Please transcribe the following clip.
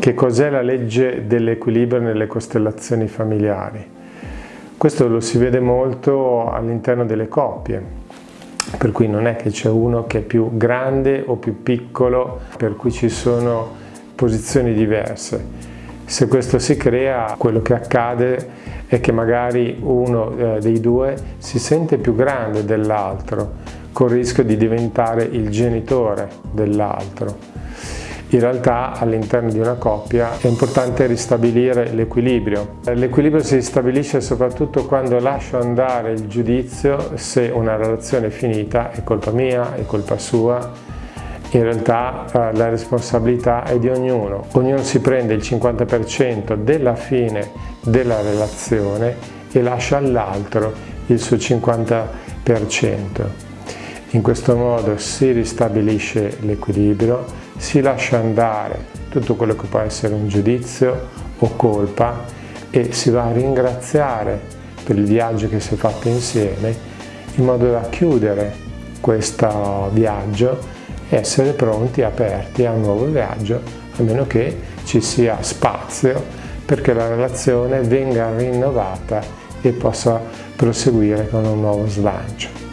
Che cos'è la legge dell'equilibrio nelle costellazioni familiari? Questo lo si vede molto all'interno delle coppie, per cui non è che c'è uno che è più grande o più piccolo, per cui ci sono posizioni diverse. Se questo si crea, quello che accade è che magari uno eh, dei due si sente più grande dell'altro, con il rischio di diventare il genitore dell'altro in realtà all'interno di una coppia è importante ristabilire l'equilibrio. L'equilibrio si stabilisce soprattutto quando lascio andare il giudizio se una relazione è finita è colpa mia, è colpa sua. In realtà eh, la responsabilità è di ognuno. Ognuno si prende il 50% della fine della relazione e lascia all'altro il suo 50%. In questo modo si ristabilisce l'equilibrio, si lascia andare tutto quello che può essere un giudizio o colpa e si va a ringraziare per il viaggio che si è fatto insieme in modo da chiudere questo viaggio e essere pronti, aperti a un nuovo viaggio, a meno che ci sia spazio perché la relazione venga rinnovata e possa proseguire con un nuovo slancio.